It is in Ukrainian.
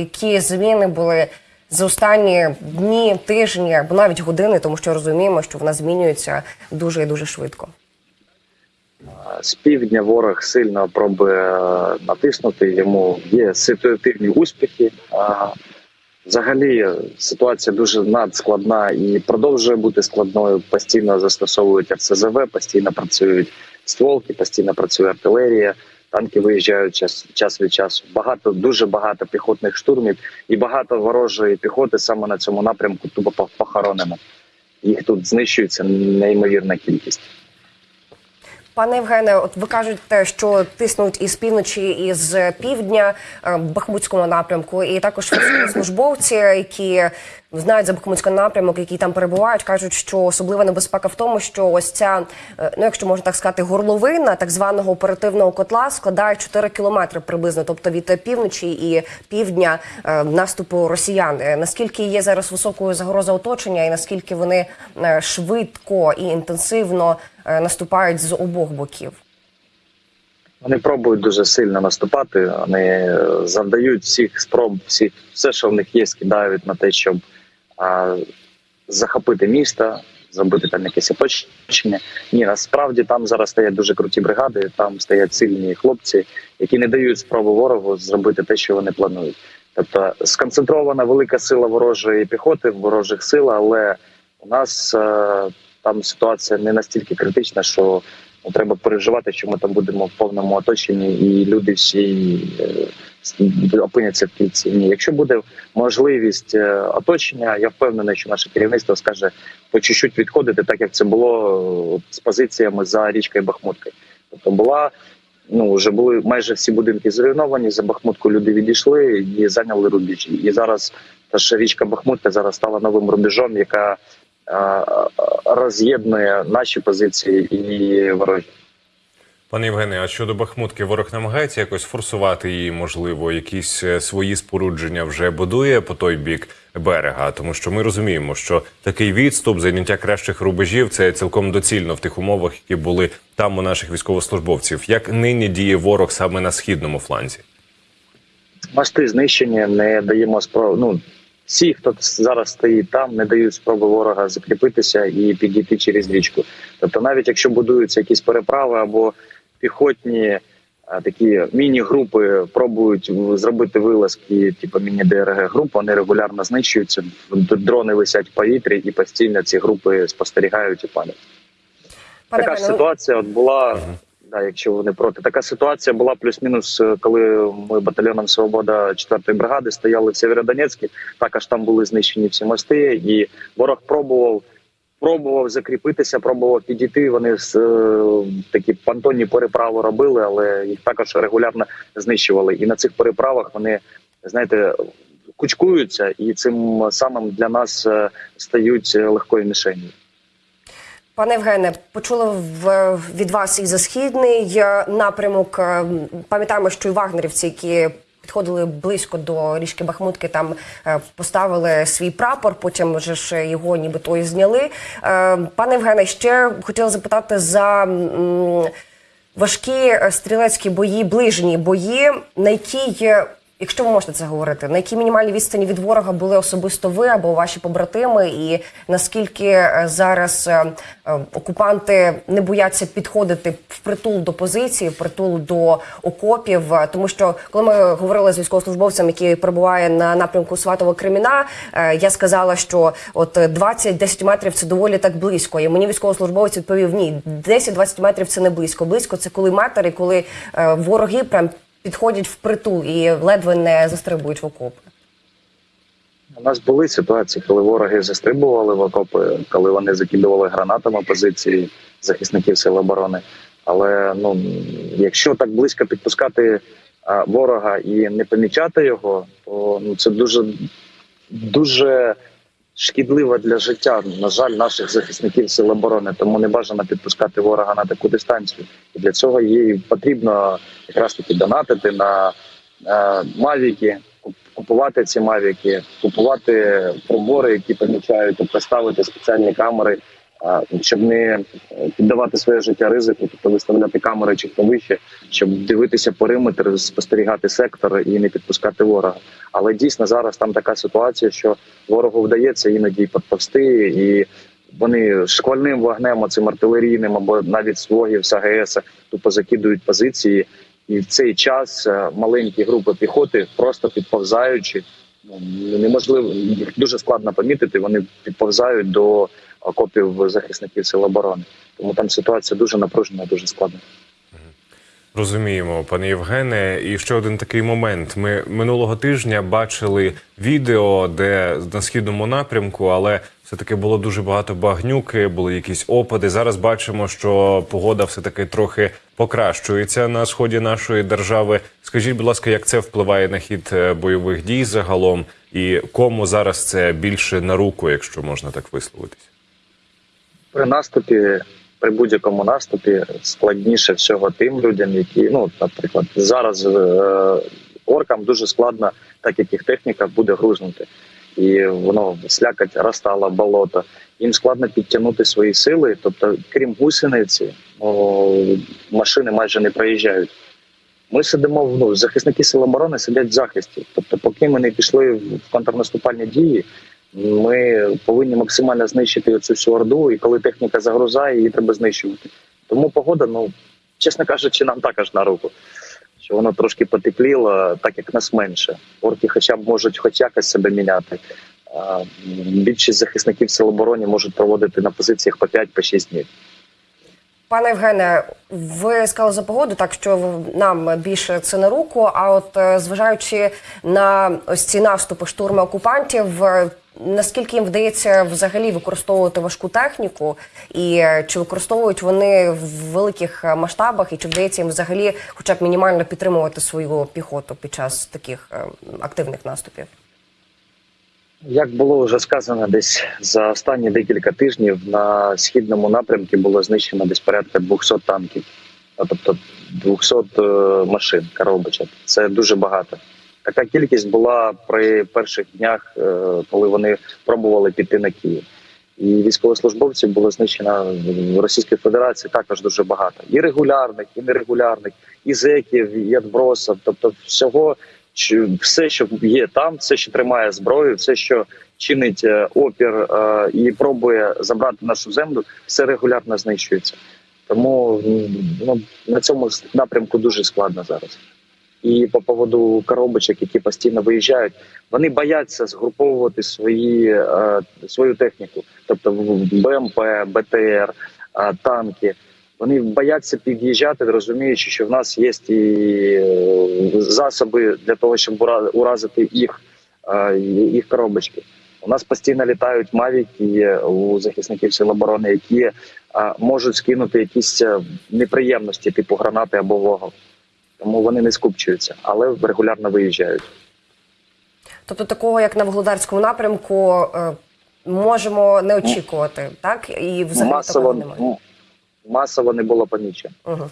Які зміни були за останні дні, тижні або навіть години, тому що розуміємо, що вона змінюється дуже і дуже швидко. З півдня ворог сильно пробує е, натиснути. Йому є ситуативні успіхи. Взагалі ситуація дуже надскладна і продовжує бути складною. Постійно застосовують РСЗВ, постійно працюють стволки, постійно працює артилерія. Танки виїжджають час, час від часу. Багато дуже багато піхотних штурмів і багато ворожої піхоти саме на цьому напрямку тупо пох- похоронено. Їх тут знищується неймовірна кількість. Пане Євгене, от ви кажете, що тиснуть із півночі і з півдня е, Бахмутському напрямку, і також службовці, які знають за Бахмутський напрямок, які там перебувають, кажуть, що особлива небезпека в тому, що ось ця, е, ну якщо можна так сказати, горловина так званого оперативного котла складає 4 кілометри приблизно, тобто від півночі і півдня е, наступу росіян. Е, Наскільки є зараз високою загроза оточення, і наскільки вони швидко і інтенсивно наступають з обох боків? Вони пробують дуже сильно наступати. Вони завдають всіх спроб, всіх все, що в них є, скидають на те, щоб захопити місто, зробити там якесь оточення. Ні, насправді там зараз стоять дуже круті бригади. Там стоять сильні хлопці, які не дають спробу ворогу зробити те, що вони планують. Тобто сконцентрована велика сила ворожої піхоти, ворожих сил, але у нас е, там ситуація не настільки критична, що Ну, треба переживати, що ми там будемо в повному оточенні, і люди всі е, опиняться в кільці. Ні, якщо буде можливість е, оточення, я впевнений, що наше керівництво скаже по чуть-чуть відходити, так як це було е, з позиціями за річкою Бахмуткою. Тобто була. Ну, вже були майже всі будинки зруйновані. За Бахмутку люди відійшли і зайняли рубежі. І зараз та ж річка Бахмутка зараз стала новим рубежом, яка роз'єднує наші позиції і ворожі. Пане Євгене, а щодо Бахмутки, ворог намагається якось форсувати її, можливо, якісь е, свої спорудження вже будує по той бік берега, тому що ми розуміємо, що такий відступ, зайняття кращих рубежів це цілком доцільно в тих умовах, які були там у наших військовослужбовців. Як нині діє ворог саме на східному фланзі? Мости знищені, не даємо спроб. Ну всі, хто зараз стоїть там, не дають спроби ворога закріпитися і підійти через річку. Тобто, навіть якщо будуються якісь переправи або піхотні такі міні-групи пробують зробити вилазки, типу міні-ДРГ груп, вони регулярно знищуються. Дрони висять в повітрі, і постійно ці групи спостерігають і палять. Така ж ситуація от була. Да, якщо вони проти, така ситуація була плюс-мінус, е, коли ми батальйоном Свобода 4-ї бригади стояли в Сєвєродонецьку. Також там були знищені всі мости, і ворог пробував. Пробував закріпитися, пробував підійти. Вони з е, такі понтонні переправи робили, але їх також регулярно знищували. І на цих переправах вони знаєте кучкуються, і цим самим для нас е, стають легкою мішенью. Пане Євгене, почули від вас і за східний е, напрямок. Е, Пам'ятаємо, що і вагнерівці, які підходили близько до річки Бахмутки, там е, поставили свій прапор. Потім вже ж його нібито і зняли. Пане Євгене, ще хотіла запитати за. Важкі стрілецькі бої, ближні бої, на якій, е, якщо ви можете це говорити, на якій мінімальній відстані від ворога були особисто ви або ваші побратими, і наскільки е, зараз е, е, окупанти не бояться підходити впритул до позиції, впритул до окопів, тому що коли ми говорили з військовослужбовцем, який перебуває на напрямку Сватова Креміна, я сказала, що от е, 20-10 метрів це доволі так близько. І мені військовослужбовець відповів: ні, 10-20 метрів це не близько. Близько це коли метр, і коли вороги прям підходять впритул і ледве не застрибують в окопи. У нас були ситуації, коли вороги застрибували в окопи, коли вони закидували гранатами позиції захисників сил оборони. Але ну якщо так близько підпускати а, ворога і не помічати його, то ну це дуже дуже шкідливо для життя. На жаль, наших захисників сил оборони. Тому не бажано підпускати ворога на таку дистанцію. І для цього їй потрібно якраз таки донатити на е, мавіки, купувати ці мавіки, купувати прибори, які помічають, тобто спеціальні камери щоб не е, піддавати своє життя ризику, тобто виставляти камери чи хто вище, щоб дивитися периметр, спостерігати сектор і не підпускати ворога. Але дійсно зараз там така ситуація, що ворогу вдається іноді підповсти, і вони шквальним вогнем, цим артилерійним або навіть з вогів з тупо закидують позиції. І в цей час е, маленькі групи піхоти, просто підповзаючи, ну, неможливо їх дуже складно помітити. Вони підповзають до окопів захисників сил оборони. Тому там ситуація дуже напружена, дуже складна. Розуміємо, пане Євгене. І ще один такий момент. Ми минулого тижня бачили відео, де на східному напрямку, але все таки було дуже багато багнюки, були якісь опади. Зараз бачимо, що погода все таки трохи покращується на сході нашої держави. Скажіть, будь ласка, як це впливає на хід е, бойових дій загалом, і кому зараз це більше на руку, якщо можна так висловитись? При наступі, при будь-якому наступі, складніше всього тим людям, які, ну, наприклад, зараз е, оркам дуже складно, так як їх техніка буде грузнути. І воно слякать, розтала болото. Їм складно підтягнути свої сили. Тобто, крім гусениці, о, машини майже не проїжджають. Ми сидимо ну, захисники сил оборони сидять в захисті. Тобто, поки ми не пішли в контрнаступальні дії, ми повинні максимально знищити цю всю орду, і коли техніка загрузає, її треба знищувати. Тому погода, ну чесно кажучи, нам також на руку. Що воно трошки потепліло, так як нас менше. Орки хоча б можуть хоч якось себе міняти. Більшість захисників сил оборони можуть проводити на позиціях по 5-6 днів. Пане Євгене, ви сказали за погоду, так що нам більше це на руку. А от е, зважаючи на ось ці наступи штурми окупантів, е, наскільки їм вдається взагалі використовувати важку техніку, і е, чи використовують вони в великих е, масштабах, і чи вдається їм взагалі, хоча б мінімально підтримувати свою піхоту під час таких е, активних наступів? Як було вже сказано, десь за останні декілька тижнів на східному напрямку було знищено десь порядка 200 танків, а тобто 200 е, машин коробочок. Це дуже багато. Така кількість була при перших днях, е, коли вони пробували піти на Київ. І військовослужбовців було знищено в Російській Федерації також дуже багато. І регулярних, і нерегулярних, і зеків, і відбросів. Тобто всього, все, що є там, все, що тримає зброю, все, що чинить е, опір е, і пробує забрати нашу землю, все регулярно знищується. Тому ну, на цьому напрямку дуже складно зараз. І по поводу коробочок, які постійно виїжджають, вони бояться згруповувати свої, е, свою техніку, тобто БМП, БТР, е, танки. Вони бояться під'їжджати, розуміючи, що в нас є і е, засоби для того, щоб ура- уразити їх, їх коробочки. У нас постійно літають мавіки у захисників сил оборони, які можуть скинути якісь неприємності, типу гранати або вогонь. Тому вони не скупчуються, але регулярно виїжджають. Тобто, такого як на Вугледарському напрямку е, можемо не очікувати, так і взагалі масово, такого немає. масово не було помічено. Угу.